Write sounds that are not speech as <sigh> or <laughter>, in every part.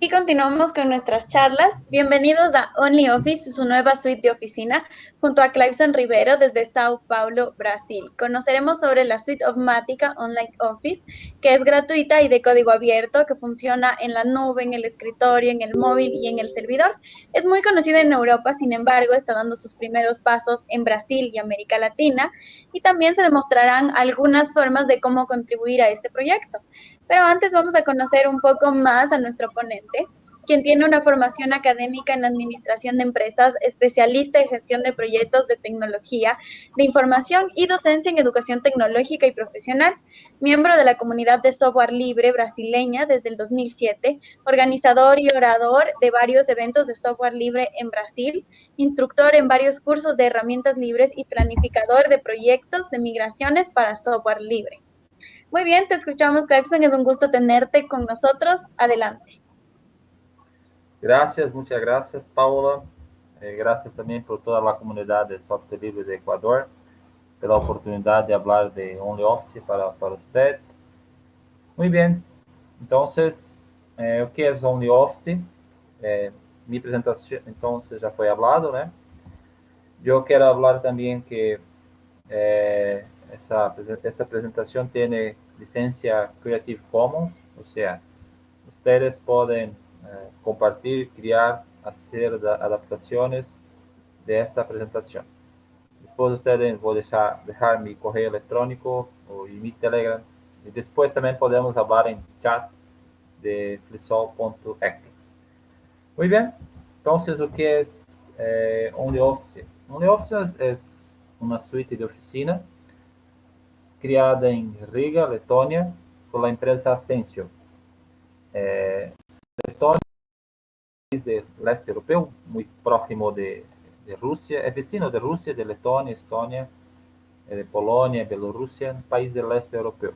Y continuamos con nuestras charlas. Bienvenidos a OnlyOffice, su nueva suite de oficina, junto a Cliveson Rivero desde Sao Paulo, Brasil. Conoceremos sobre la suite Ofmática Online Office, que es gratuita y de código abierto, que funciona en la nube, en el escritorio, en el móvil y en el servidor. Es muy conocida en Europa, sin embargo, está dando sus primeros pasos en Brasil y América Latina, y también se demostrarán algunas formas de cómo contribuir a este proyecto. Pero antes vamos a conocer un poco más a nuestro ponente, quien tiene una formación académica en administración de empresas, especialista en gestión de proyectos de tecnología, de información y docencia en educación tecnológica y profesional, miembro de la comunidad de software libre brasileña desde el 2007, organizador y orador de varios eventos de software libre en Brasil, instructor en varios cursos de herramientas libres y planificador de proyectos de migraciones para software libre. Muy bien, te escuchamos, Jackson. Es un gusto tenerte con nosotros. Adelante. Gracias, muchas gracias, Paula. Eh, gracias también por toda la comunidad de software libre de Ecuador, pela oportunidad de hablar de OnlyOffice para, para ustedes. Muy bien, entonces, eh, o que é OnlyOffice? Eh, mi presentación, entonces, já foi hablado, né? Eu quero falar também que eh, essa, essa apresentação tem licença Creative Commons, ou seja, vocês podem eh, compartilhar, criar, fazer adaptações desta apresentação. Depois vocês vão deixar, deixar meu correio eletrônico ou meu Telegram e depois também podemos falar em chat de flisol.ec. Muito bem, então o que é eh, OnlyOffice? OnlyOffice é uma suíte de oficina criada em Riga, Letônia, pela empresa Ascensio. É, Letônia é país do leste europeu, muito próximo de, de Rússia, é vizinho de Rússia, de Letônia, Estônia, de Polônia, Bielorrússia, país do leste europeu.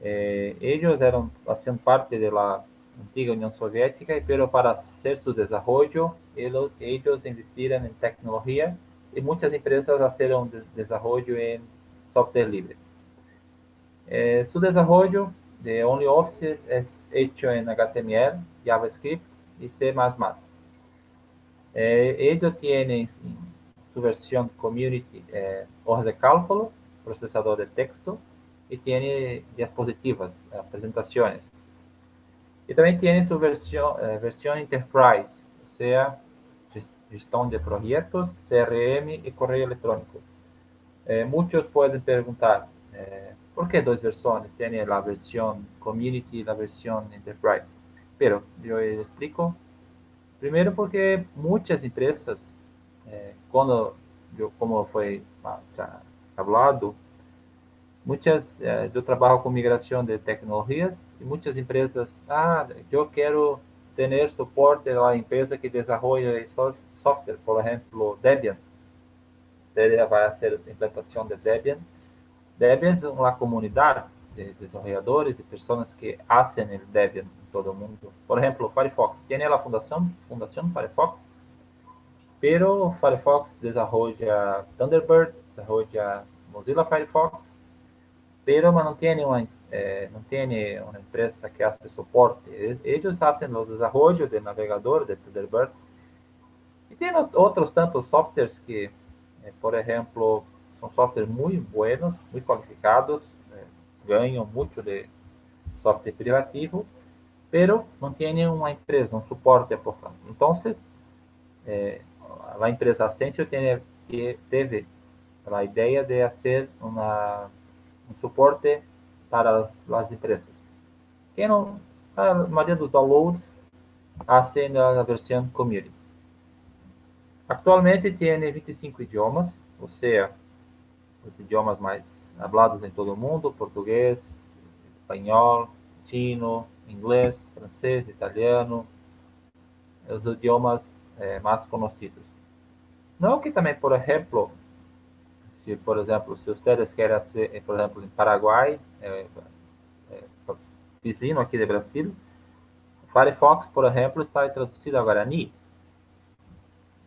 Eh, eles eram faziam parte da antiga União Soviética, pero para su desarrollo, ellos, ellos investiram em tecnologia e muitas empresas fizeram desarrollo em software libre. Eh, su desarrollo de OnlyOffice es hecho en HTML, JavaScript y C++. Eh, ello tiene su versión Community eh, hojas de cálculo, procesador de texto y tiene diapositivas, eh, presentaciones. Y también tiene su versión, eh, versión Enterprise, o sea, gestión de proyectos, CRM y correo electrónico. Eh, muchos pueden preguntar, eh, ¿por qué dos versiones? Tiene la versión Community y la versión Enterprise. Pero yo explico. Primero porque muchas empresas, eh, cuando yo, como fue ya hablado, muchas, eh, yo trabajo con migración de tecnologías y muchas empresas, ah, yo quiero tener soporte de la empresa que desarrolla software, por ejemplo, Debian fazer a implantação de Debian. Debian é uma comunidade de desenvolvedores, de pessoas que fazem o Debian em todo o mundo. Por exemplo, Firefox. Tem a fundação, fundação Firefox, pero Firefox desenvolve Thunderbird, desenvolve Mozilla Firefox, pero não tem uma eh, não tem uma empresa que faz suporte. Eles fazem o desenvolvimento do navegador de Thunderbird. E tem outros tantos softwares que por ejemplo, son softwares muy buenos, muy cualificados, eh, ganham muito de software privativo, pero não tem uma empresa, um suporte por trás. Então, eh, a empresa Ascensio tiene, teve a ideia de fazer um suporte para as, as empresas. Que não, a maioria dos downloads fazem a versão community. Actualmente tem 25 idiomas, ou seja, os idiomas mais hablados em todo o mundo, português, espanhol, chino, inglês, francês, italiano, os idiomas eh, mais conhecidos. Não que também, por exemplo, se, por exemplo, se vocês querem ser, por exemplo, em Paraguai, eh, eh, vizinho aqui de Brasil, Firefox, por exemplo, está traduzido a Guarani,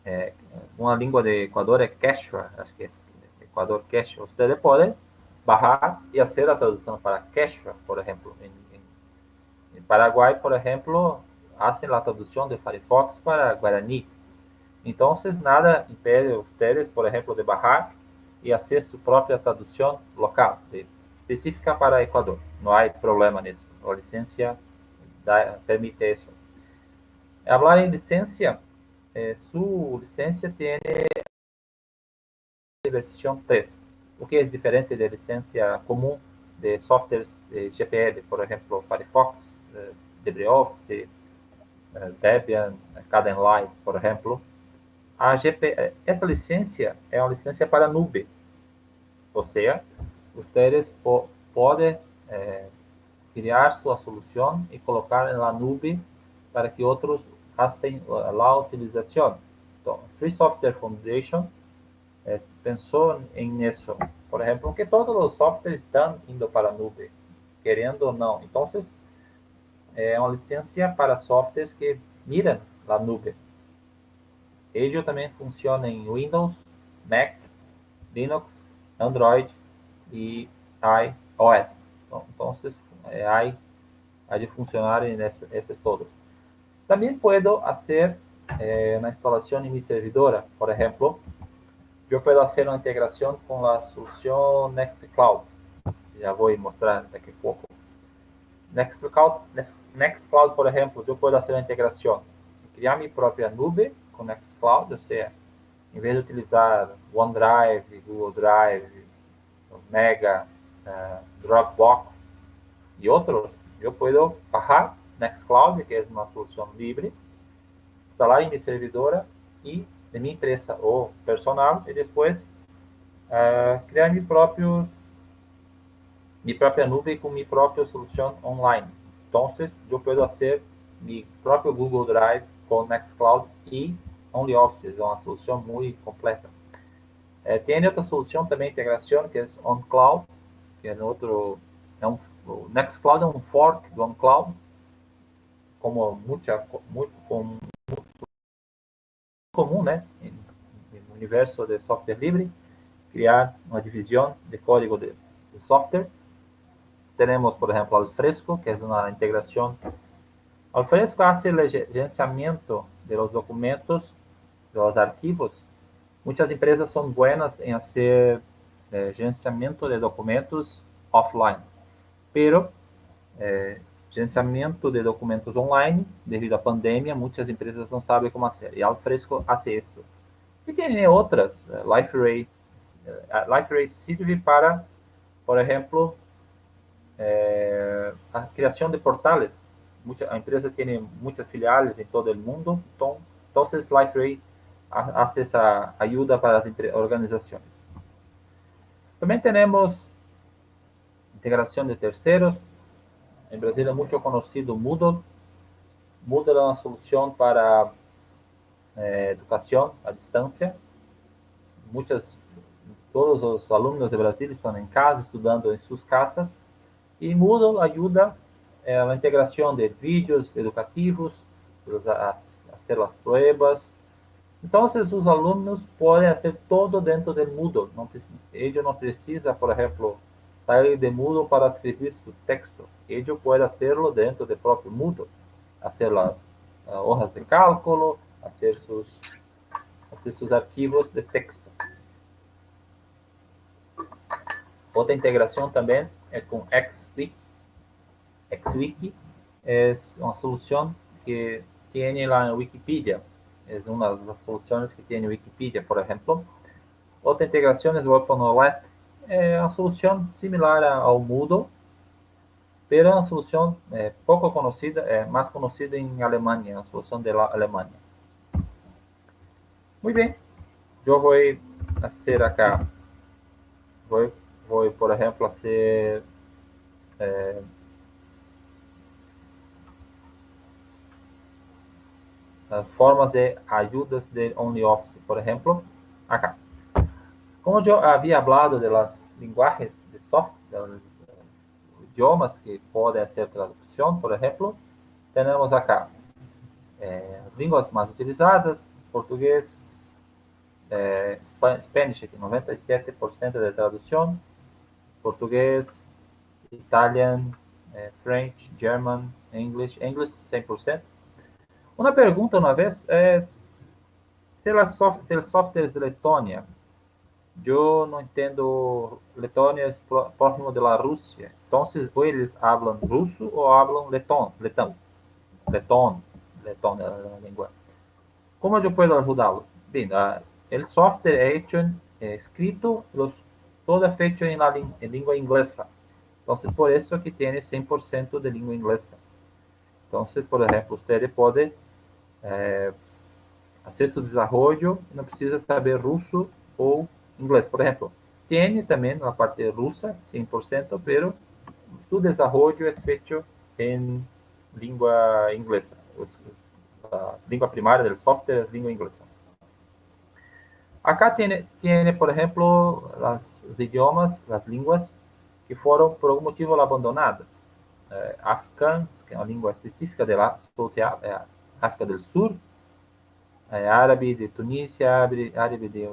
é, uma língua de Equador é Quechua, acho que é Equador Quechua. Você pode bajar e fazer a tradução para Quechua, por exemplo. Em, em, em Paraguai, por exemplo, hacen la traducción de Firefox para Guarani. Entonces, nada impede a ustedes, por ejemplo, de bajar y hacer su propia traducción local, de, específica para Ecuador. No hay problema en eso. La licencia da, permite eso. Hablar en licencia, eh, su licencia tiene versión 3, o que es diferente de licencia común de softwares de GPL, por ejemplo, Firefox, eh, LibreOffice, eh, Debian, Kdenlive, por exemplo. A GP, essa licença é uma licença para nube, ou seja, vocês po podem é, criar sua solução e colocar na nube para que outros façam a utilização. Então, Free Software Foundation é, pensou em isso. Por exemplo, que todos os softwares estão indo para a nube, querendo ou não. Então, é uma licença para softwares que miram a nube. Ele também funciona em Windows, Mac, Linux, Android e iOS. Então, então é, há de funcionar nesses todos. Também posso fazer eh, na instalação em minha servidora, por exemplo, eu posso fazer uma integração com a solução Nextcloud. Já vou mostrar daqui a pouco. Nextcloud, Nextcloud, por exemplo, eu posso fazer uma integração. Criar minha própria nuvem com Nextcloud, ou seja, em vez de utilizar OneDrive, Google Drive, Mega, uh, Dropbox e outros, eu posso baixar Nextcloud, que é uma solução livre, instalar em minha servidora e de minha empresa ou personal e depois uh, criar meu próprio minha própria nuvem com minha própria solução online. Então, eu posso fazer meu próprio Google Drive com Nextcloud e OnlyOffice, é uma solução muito completa. É, tem outra solução também, integração, que é OnCloud, que é outro, é um, o Nextcloud é um fork do OnCloud, como muita, muito, como comum, né, no universo de software livre, criar uma divisão de código de, de software. Temos, por exemplo, Alfresco, que é uma integração. Alfresco faz o gerenciamento de documentos, de arquivos. Muitas empresas são buenas em fazer eh, gerenciamento de documentos offline, pero eh, gerenciamento de documentos online, devido à pandemia, muitas empresas não sabem como fazer. E Alfresco faz isso. E tem outras, eh, LifeRay. Eh, LifeRay serve para, por exemplo, é, a criação de portais. Muita, a empresa tem muitas filiais em todo o mundo, então, então LifeRay faz essa ajuda para as organizações. Também temos integração de terceiros, em Brasil é muito conhecido o Moodle. Moodle é uma solução para eh, educação à distância. Muitas, todos os alunos de Brasil estão em casa, estudando em suas casas. E Moodle ajuda eh, a integração de vídeos educativos, a, fazer as provas. Então, os alunos podem fazer todo dentro do Moodle. Ele não precisa, por exemplo, sair de Moodle para escrever seu texto ello puede hacerlo dentro del propio Moodle, hacer las uh, hojas de cálculo, hacer sus, hacer sus archivos de texto. Outra integração também é com XWiki. XWiki é uma solução que tem lá na Wikipedia. É uma das soluções que tem na Wikipedia, por exemplo. Outra integração é o OpenOLET. É uma solução similar ao Moodle, pero una solución eh, poco conocida, eh, más conocida en Alemania, una solución de la Alemania. Muy bien, yo voy a voy, voy por ejemplo, a hacer eh, formas de ayudas de OnlyOffice, por ejemplo, acá. Como yo había hablado de las lenguajes de software, idiomas que podem ser tradução, por exemplo, temos acá é, línguas mais utilizadas, português, é, Spanish, 97% de tradução, português, Italian, é, French, German, English, English 100%, Uma pergunta uma vez é se os softwares de Letônia eu não entendo Letônia é próximo da Rússia. Então, ou eles falam russo ou falam letão, letão, letão, letão é a língua. Como eu posso ajudá-lo? Bem, o software é, hecho, escrito, todo é feito em, língua inglesa. Então, por isso que tem 100% de língua inglesa. Então, por exemplo, você pode fazer seu desenvolvimento, não precisa saber russo ou inglês. Por exemplo, tem também na parte russa, 100%, pero su desarrollo es feito em língua inglesa. A língua primária do software é língua inglesa. Acá tem, por exemplo, os idiomas, as línguas que foram por algum motivo abandonadas. É, Africans, que é uma língua específica da é África do Sul, é, árabe de Tunísia, árabe de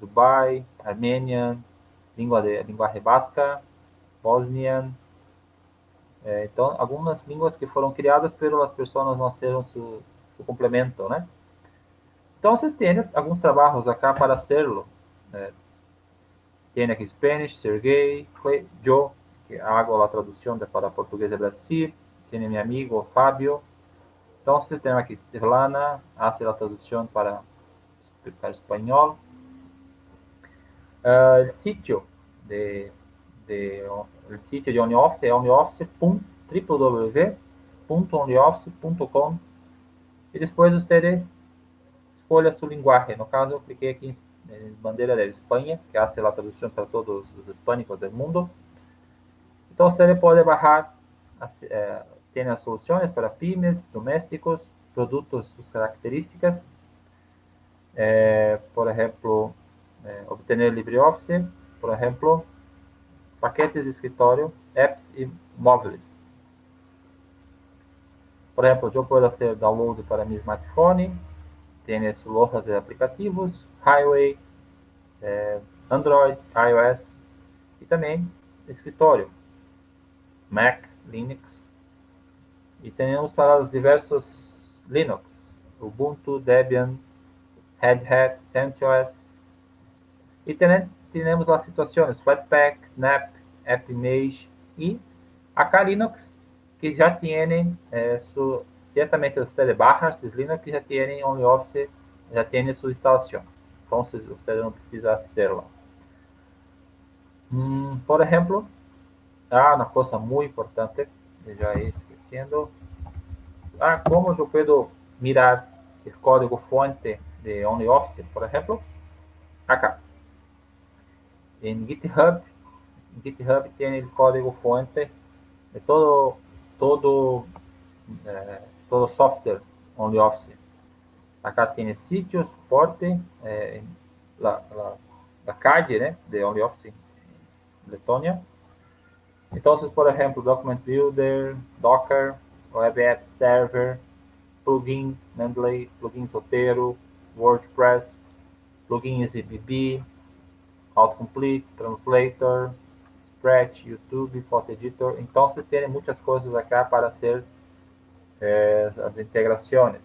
Dubai, Armênia, língua de linguagem basca, Bosnian. É, então, algumas línguas que foram criadas pelas pessoas não serão seu, seu complemento, né? Então, você tem alguns trabalhos acá para hacerlo. É, tem aqui Spanish, Sergei, Joe, que hago a tradução para português de Brasil. Tem meu amigo Fábio. Então, você tem aqui Svetlana, hace a tradução para, para espanhol. Uh, el sitio de, de, el sitio de OnlyOffice é www.onlyoffice.com e depois você escolha sua linguagem. No caso, eu cliquei aqui em bandeira da Espanha, que hace a tradução para todos os hispânicos do mundo. Então, você pode baixar, eh, tem as soluções para pymes, domésticos, produtos, suas características. Eh, por exemplo, é, obter LibreOffice, por exemplo, paquetes de escritório, apps e móveis. Por exemplo, eu posso fazer download para meu smartphone, tem as lojas de aplicativos, Highway, é, Android, iOS e também escritório, Mac, Linux. E temos para os diversos Linux, Ubuntu, Debian, Red Hat, CentOS, e temos as situações Flatpak, Snap, AppImage e a Linux, que já tem eh, su, diretamente você barra esses Linux que já tem OnlyOffice, já tem sua instalação. Então, você não precisa hacerla. Hum, por exemplo, ah, uma coisa muito importante, já esquecendo. Ah, como eu posso mirar o código fonte de OnlyOffice, por exemplo? Acá. En GitHub, GitHub tiene el código fuente de todo, todo, eh, todo software OnlyOffice. Acá tiene sitio, soporte, eh, la, la, la, calle ¿eh? de OnlyOffice Letonia. Entonces, por ejemplo, Document Builder, Docker, Web App Server, plugin Mendeley, plugin Sotero, WordPress, plugin ZBB, autocomplete, translator, Scratch, YouTube, Photo Editor. Então, você tem muitas coisas aqui para ser eh, as integrações.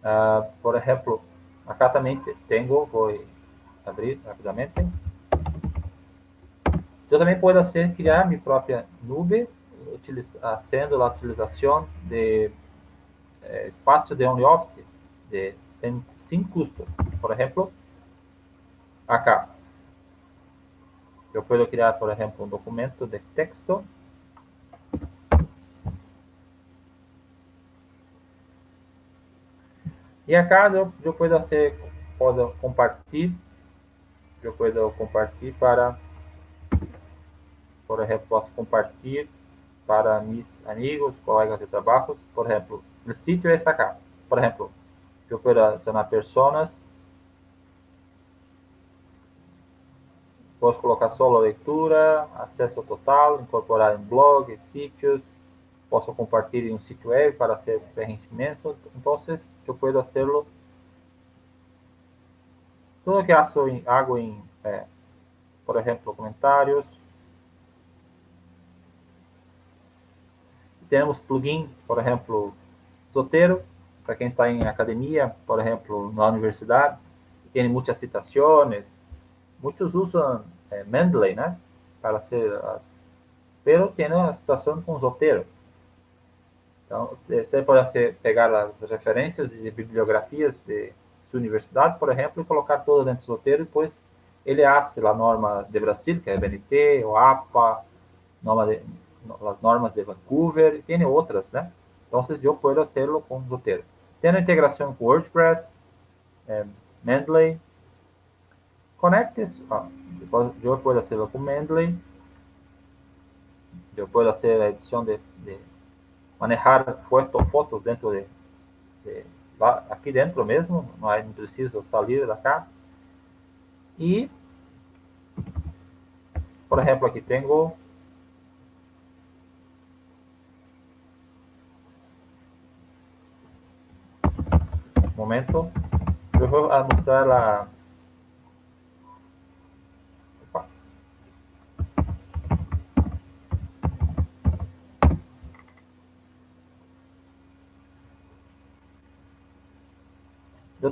Uh, por exemplo, acá também tenho, vou abrir rapidamente. Eu também posso criar minha própria nuvem, fazendo a utilização de eh, espaço de OnlyOffice de, sem, sem custo. Por exemplo, acá. Eu posso criar, por exemplo, um documento de texto. E acá eu, eu posso fazer, posso compartilhar, eu posso compartilhar para, por exemplo, posso compartilhar para meus amigos, colegas de trabalho, por exemplo, o sítio é esse acá. Por exemplo, eu posso adicionar pessoas Posso colocar a leitura, acesso total, incorporar em blog, sítios, posso compartilhar em um sítio web para ser preenchimento. Então, eu posso fazê-lo. Tudo que em, hago em, é, por exemplo, comentários. temos plugin, por exemplo, Zotero, para quem está em academia, por exemplo, na universidade, tem muitas citações, muitos usam é, Mendeley, né, para ser as... Pero tem uma situação com Zotero. Então, você pode pegar as referências e bibliografias de sua universidade, por exemplo, e colocar tudo dentro do Zotero, e depois ele hace a norma de Brasil, que é a BNT, o APA, norma de, as normas de Vancouver, e tem outras, né? Então, eu posso fazê-lo com Zotero. Tem a integração com WordPress, é, Mendeley, Conectes, ó, eu posso fazê-lo com Mendeley, eu posso fazer a edição de, de manejar fotos dentro de, de lá, aqui dentro mesmo, não, é, não preciso sair da cá. E, por exemplo, aqui tenho momento, eu vou mostrar a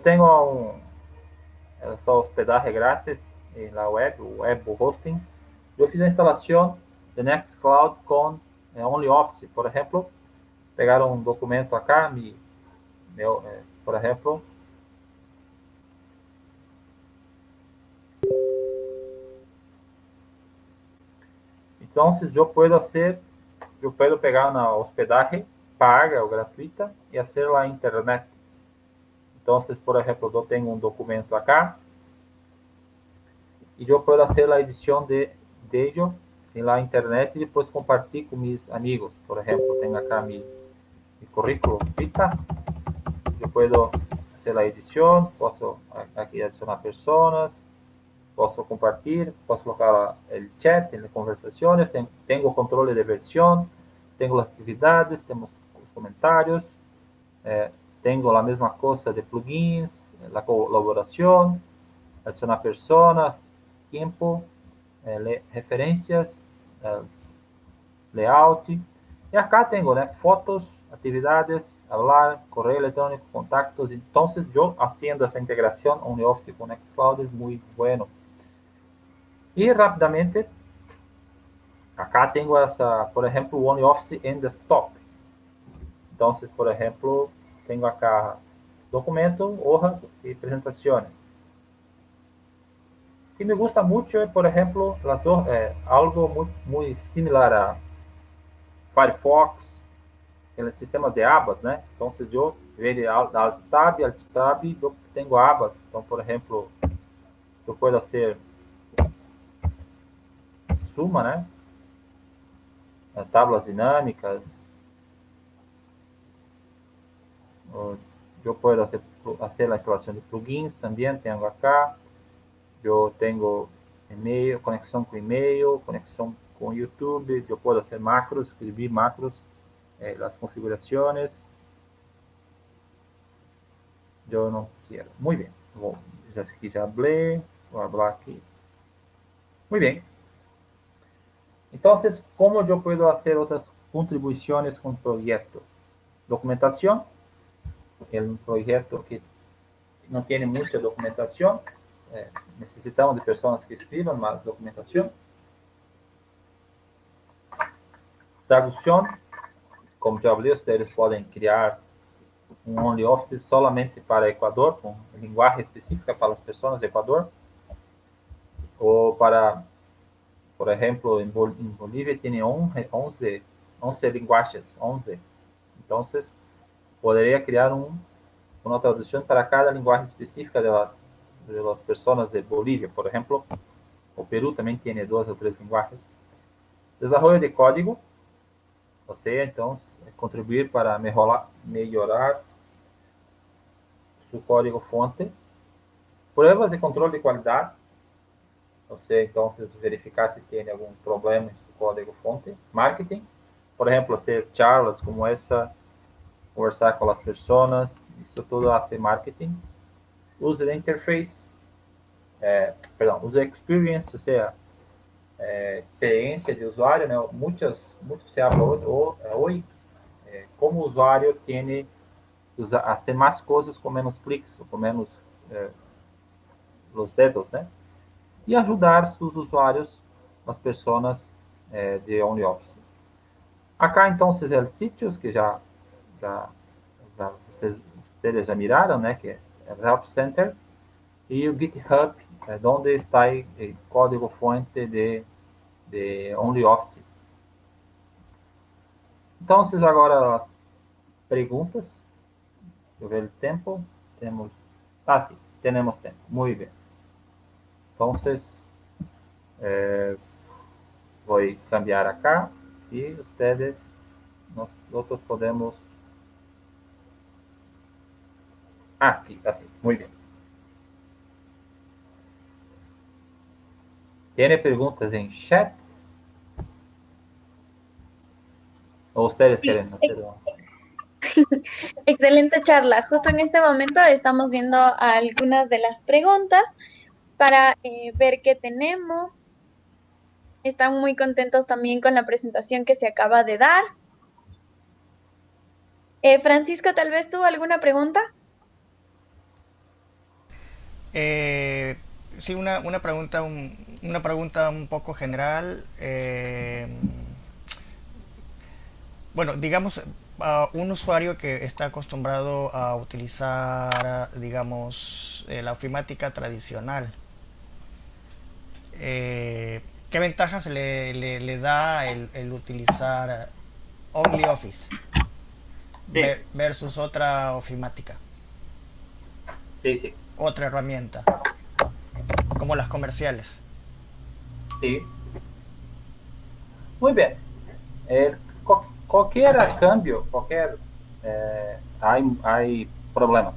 Tenho um, essa hospedagem grátis na web, o web hosting. Eu fiz a instalação de Nextcloud com é, OnlyOffice, por exemplo. Pegar um documento acá, me, meu, é, por Então, eu posso fazer, eu posso pegar na hospedagem paga ou gratuita e fazer lá internet então, por exemplo, eu tenho um documento acá e eu posso fazer a edição de, de ello em la internet e depois compartilhar com meus amigos. Por exemplo, tenho acá meu, meu currículo vita. Eu posso fazer a edição, posso aqui adicionar pessoas, posso compartilhar, posso colocar o chat, as conversações, tenho, tenho o controle de versão, tenho as atividades, temos os comentários, eh, tengo la misma cosa de plugins, la colaboración, adicionar personas, tiempo, eh, referencias, eh, layout. E acá tenho né, fotos, atividades, hablar, correio eletrônico, contactos. Então, eu haciendo essa integração OnlyOffice com Nextcloud é muito bueno. E rapidamente, acá tenho essa, por exemplo, OnlyOffice em desktop. Então, por exemplo, tenho acá documento, hojas apresentações. O que me gusta muito é, por exemplo, é, algo muito, similar a Firefox, aquele sistema de abas, né? Então, se eu ver alt tab, alt tab, eu tenho abas. Então, por exemplo, eu posso ser suma, né? Tablas dinâmicas, eu posso fazer, fazer a instalação de plugins também, tenho acá. Eu tenho e-mail, conexão com e-mail, conexão com YouTube. Eu posso fazer macros, escrever macros, eh, as configurações. Eu não quero. Muito bem. Vou, já aqui já falei. Vou falar aqui. Muito bem. Então, como eu posso fazer outras contribuições com o projeto? Documentação é um projeto que não tem muita documentação. É, necessitamos de pessoas que escrevam mais documentação. Tradução, como já falei, vocês podem criar um OnlyOffice somente para Equador, com linguagem específica para as pessoas do Equador. Ou para, por exemplo, em Bolívia tem 11, 11 linguagens, 11. Então, poderia criar um, uma tradução para cada linguagem específica das, das pessoas de Bolívia, por exemplo. O Peru também tem duas ou três linguagens. Desenvolvimento de código, ou seja, então, contribuir para melhorar, melhorar o código fonte. Provas de controle de qualidade, ou seja, então, verificar se tem algum problema no código fonte. Marketing, por exemplo, ser charlas como essa conversar com as pessoas, isso tudo a ser marketing. User interface, é, perdão, user experience, ou seja, é, experiência de usuário, né? Muitas, muito se habla hoje, como o usuário tem hacer mais coisas com menos cliques, ou com menos eh, os dedos, né? E ajudar os usuários, as pessoas eh, de OnlyOffice. Acá, então, é o sítio que já, vocês, vocês já miraram, né? Que é Help Center e o GitHub, é, onde está o código-fonte de, de OnlyOffice. Então, agora as perguntas. Eu ver o tempo. Temos. Ah, sim, temos tempo. Muito bem. Então, eh, vou cambiar acá e vocês, nós podemos. Ah, aqui, assim, muito bem. Tem perguntas em chat? ¿O ustedes quieren hacerlo? <laughs> Excelente charla. Justo en este momento estamos viendo algunas de las preguntas para eh, ver qué tenemos. Están muy contentos también con la presentación que se acaba de dar. Eh, Francisco, tal vez tuvo alguna pregunta. Eh, sí, una, pregunta, una pregunta un poco general. Bueno, digamos, un usuario que está acostumbrado a utilizar, digamos, eh, la ofimática tradicional, eh, ¿qué ventajas le, da el, utilizar OnlyOffice versus otra ofimática? Sí, sí. Otra herramienta, como las comerciales. Sí. Muy bien. Eh, qualquer câmbio, qualquer é, há, há problemas.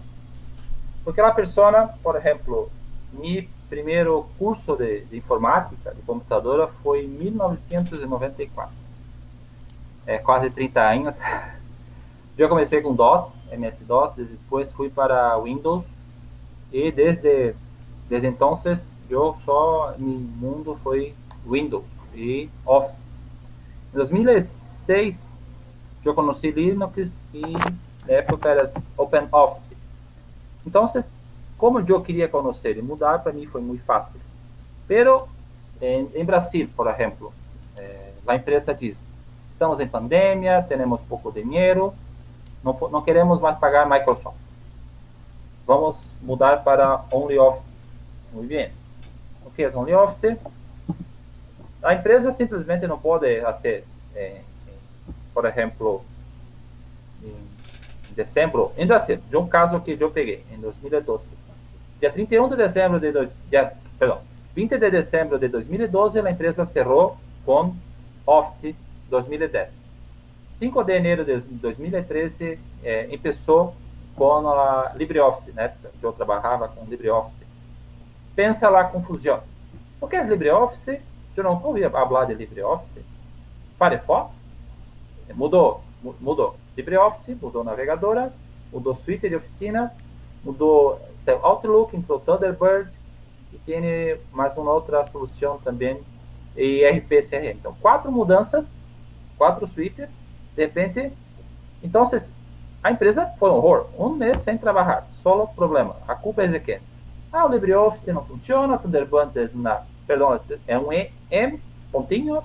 Porque a pessoa, por exemplo, meu primeiro curso de, de, informática, de computadora, foi em 1994. É quase 30 anos. Eu comecei com DOS, MS-DOS, depois fui para Windows e desde desde então eu só meu mundo foi Windows e Office. Em 2006 eu conheci Linux e na época era OpenOffice. Então, como eu queria conhecer e mudar, para mim foi muito fácil. Pero, em, em Brasil, por exemplo, eh, a empresa diz, estamos em pandemia, temos pouco dinheiro, não, não queremos mais pagar Microsoft. Vamos mudar para OnlyOffice. Muito bem. O que é OnlyOffice? A empresa simplesmente não pode fazer eh, por exemplo, em dezembro, ainda assim, de um caso que eu peguei, em 2012. Dia 31 de dezembro de, dois, dia, perdão, 20 de dezembro de 2012, a empresa cerrou com Office 2010. 5 de janeiro de 2013, eh, começou com a LibreOffice, né? Eu trabalhava com LibreOffice. Pensa lá a confusão. O que é LibreOffice? Eu não ouvi falar de LibreOffice. Firefox? mudou, mudou LibreOffice, mudou navegadora, mudou suíte de oficina, mudou seu Outlook, entrou Thunderbird e tem mais uma outra solução também, e RPCRM. Então, quatro mudanças, quatro suítes, de repente, então a empresa foi um horror, um mês sem trabalhar, só problema, a culpa é de quem? Ah, o LibreOffice não funciona, Thunderbird é na, perdão, é um M, pontinhos,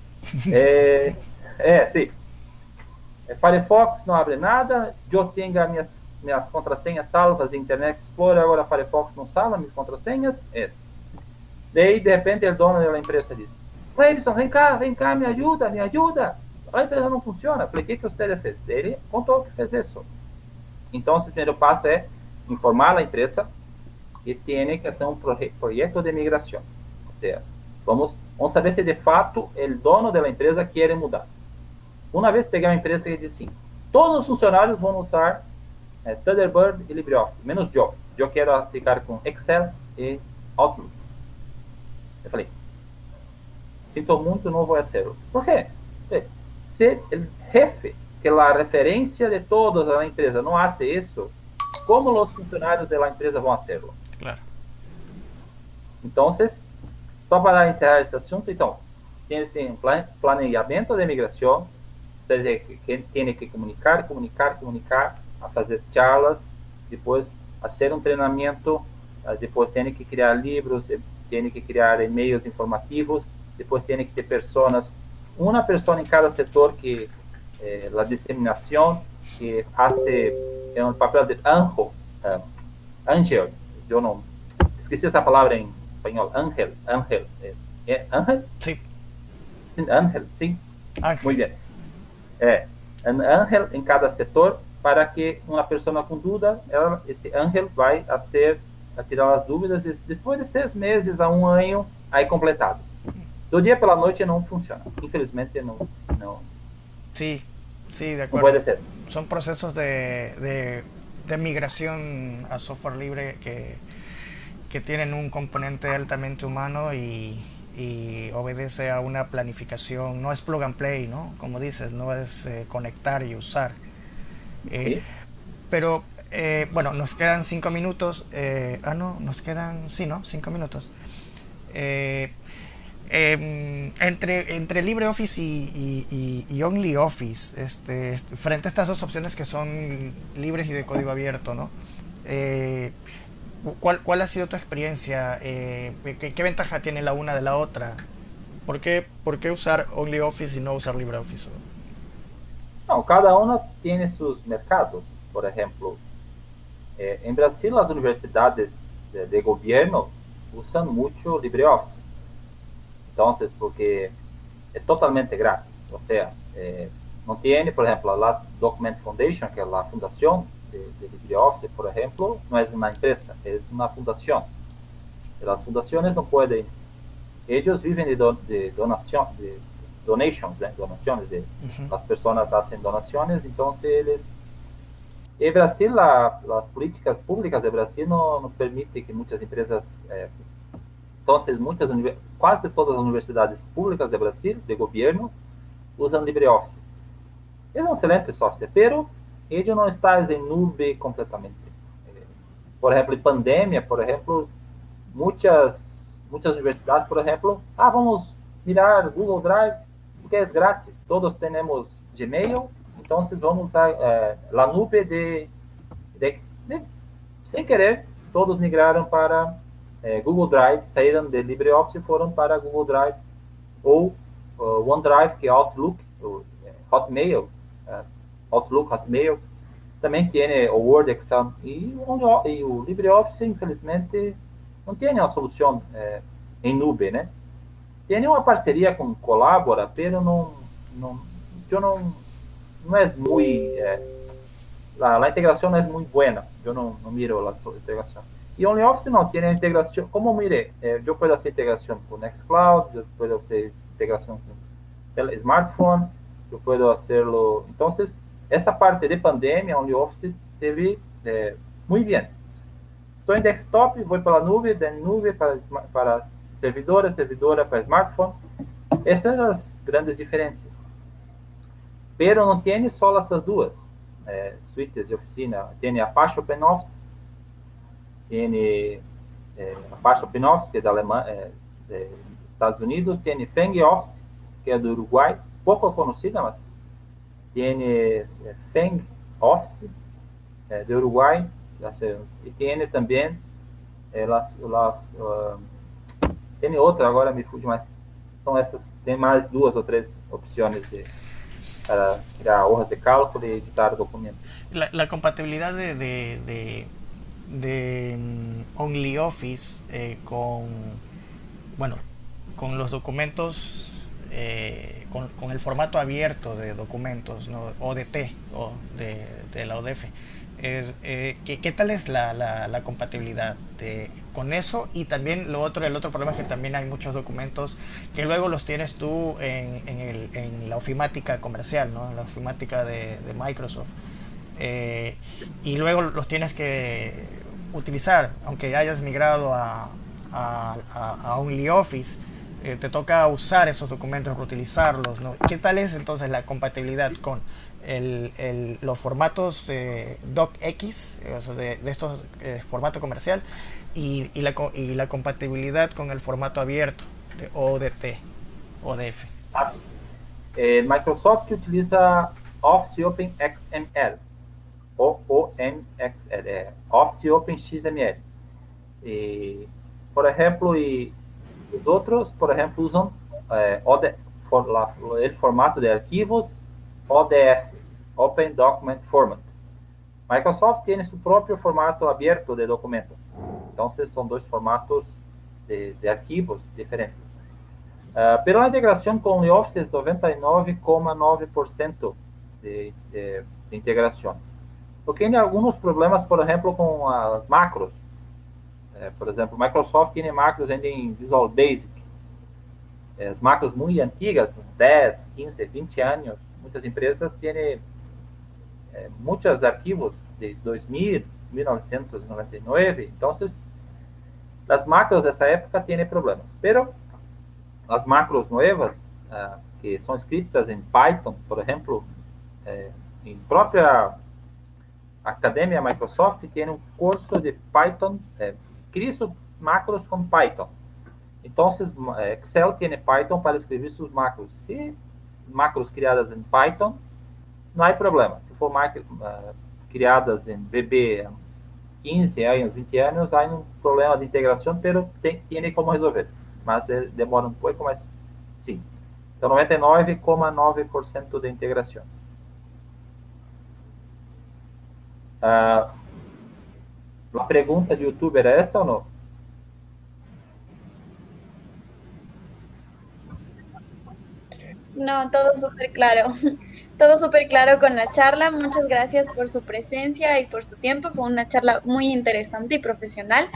<laughs> é, é, sim, é, Firefox não abre nada, eu tenho minhas, minhas contrassenhas salvas em Internet Explorer, agora Firefox não salva minhas contrassenhas. É. Daí, de repente, o dono da empresa diz, Cleibson, vem cá, vem cá, me ajuda, me ajuda. A empresa não funciona. O que, que você fez? Ele contou que fez isso. Então, o primeiro passo é informar a empresa que tem que fazer um projeto de migração. Ou seja, vamos, vamos saber se de fato o dono da empresa quer mudar. Uma vez peguei uma empresa que disse assim, todos os funcionários vão usar é, Thunderbird e LibreOffice, menos eu. Eu quero ficar com Excel e Outlook. Eu falei, sinto muito, não vou fazer. Por quê? Se o jefe, que é a referência de todos a empresa, não faz isso, como os funcionários da empresa vão fazê-lo? Claro. Então, só para encerrar esse assunto, então, tem, tem planejamento de migração, seja, quem tem que comunicar, comunicar, comunicar, a fazer charlas, depois fazer um treinamento, ah, depois tem que criar livros, tem que criar e-mails informativos, depois tem que ter pessoas, uma pessoa em cada setor que eh, a disseminação, que faz é um papel de anjo, uh, angel, eu não esqueci essa palavra em espanhol, ángel, ángel, é, é ángel? Sim. Ángel, sim. Ángel. Muito bem. É, um ángel em cada setor para que uma pessoa com dúvida, ela, esse ángel vai a ser a tirar as dúvidas depois de seis meses a um ano aí completado. Do dia pela noite não funciona. Infelizmente não. não sí, sí, de acuerdo. puede ser. Son procesos de, de, de migración a software libre que, que tienen un componente altamente humano y, y obedece a una planificación, no es plug and play, ¿no? Como dices, no es eh, conectar y usar. Eh, pero eh, bueno, nos quedan cinco minutos. ah, no, nos quedan, sí, ¿no? Cinco minutos. Em, entre, entre LibreOffice y, OnlyOffice, este, este, frente a estas dos opciones que son libres y de código abierto, ¿no? ¿Cuál, ¿Cuál ha sido tu experiencia? Eh, ¿qué, ¿qué, ventaja tiene la una de la otra? ¿Por qué, por qué usar OnlyOffice y no usar LibreOffice? No, cada una tiene sus mercados. Por ejemplo, eh, en Brasil las universidades de, de, gobierno usan mucho LibreOffice. Entonces, porque es totalmente gratis. O sea, eh, no tiene, por ejemplo, la Document Foundation, que es la fundación de, de LibreOffice, por ejemplo, no es una empresa, es una fundación. Las fundaciones no pueden, ellos viven de, do, de donación, de donations, de donaciones, de, uh -huh. las personas hacen donaciones, entonces eles, en Brasil, la, las políticas públicas de Brasil no, no permiten que muchas empresas, eh, entonces muchas, casi todas las universidades públicas de Brasil, de gobierno, usan LibreOffice. Es un excelente software, pero ele não está em nuvem completamente. Por exemplo, em pandemia, por exemplo, muitas, muitas universidades, por exemplo, ah, vamos mirar Google Drive, porque é grátis. Todos temos Gmail, então vamos usar é, a nuvem de, de, de, Sem querer, todos migraram para é, Google Drive, saíram de LibreOffice e foram para Google Drive ou uh, OneDrive, que é Outlook, é, Hotmail, uh, Outlook, Hotmail, também tem o Word, Excel e, e o LibreOffice, infelizmente, não tem uma solução é, em nuvem, né? Tem uma parceria com Colabora, mas não, não, eu não, não é muito, é, a, a integração não é muito boa, eu não, não miro a integração. E OnlyOffice não tem a integração, como mire, eh, posso fazer integração com Nextcloud, eu posso fazer integração com smartphone, eu posso fazê-lo, então, essa parte de pandemia, onde o Office teve muito bem. Estou em desktop, vou para a nuvem, da nuvem para, para servidora, servidora para smartphone. Essas são as grandes diferenças. Pero não tem só essas duas é, suítes de oficina. Tem Apache OpenOffice, tem é, Apache OpenOffice, que é da Alemanha, é, é, Estados Unidos, tem Fang Office, que é do Uruguai, pouco conhecida, mas tiene Feng Office eh, de Uruguay, y tiene también eh, las, las uh, tiene outra, agora me fuge, mas são essas, tem mais duas ou três opções de, para criar hojas de cálculo e editar documentos. La, la compatibilidad de, de, de, de um, OnlyOffice eh, con, bueno, con los documentos eh, con, con, el formato abierto de documentos, ¿no? ODT o de, de la ODF. Es, eh, ¿qué, ¿qué, tal es la, la, la, compatibilidad de, con eso? Y también lo otro, el otro problema es que también hay muchos documentos que luego los tienes tú en, en, el, en la ofimática comercial, ¿no? en la ofimática de, de Microsoft. Eh, y luego los tienes que utilizar, aunque hayas migrado a, a, a OnlyOffice eh, te toca usar esos documentos, reutilizarlos, ¿no? ¿Qué tal es entonces la compatibilidad con el, el, los formatos eh, DocX, o de, de, estos eh, formato comercial, y, y, la, y, la, compatibilidad con el formato abierto de ODT, ODF? Ah, Eh, Microsoft utiliza Office Open XML, o OMXL, é, Office Open XML. E, por exemplo, e os outros, por exemplo, usam é, OD, for, o formato de arquivos ODF, Open Document Format. Microsoft tem seu próprio formato aberto de documentos. Então, são dois formatos de, de arquivos diferentes. Uh, pela integração com o Office, 99,9% de, de, de integração. Porque tem alguns problemas, por exemplo, com as macros. É, por exemplo, Microsoft tem macros ainda em Visual Basic. É, as macros muito antigas, 10, 15, 20 anos, muitas empresas têm é, muitos arquivos de 2000, 1999. Então, as macros dessa época têm problemas. Pero as macros novas, uh, que são escritas em Python, por exemplo, eh, em própria Academia Microsoft tem um curso de Python, eh, cria macros com Python. Então, Excel tem Python para escrever suas macros. Se macros criadas em Python, não há problema. Se for macros uh, criadas em VB 15 anos, 20 anos, há um problema de integração, mas tem, tem como resolver. Mas demora um pouco, mas sim. Então, 99,9% de integração. Uh, a pergunta de YouTube era essa ou não? No, todo súper claro. <laughs> Todo súper claro con la charla. Muchas gracias por su presencia y por su tiempo. Fue una charla muy interesante y profesional.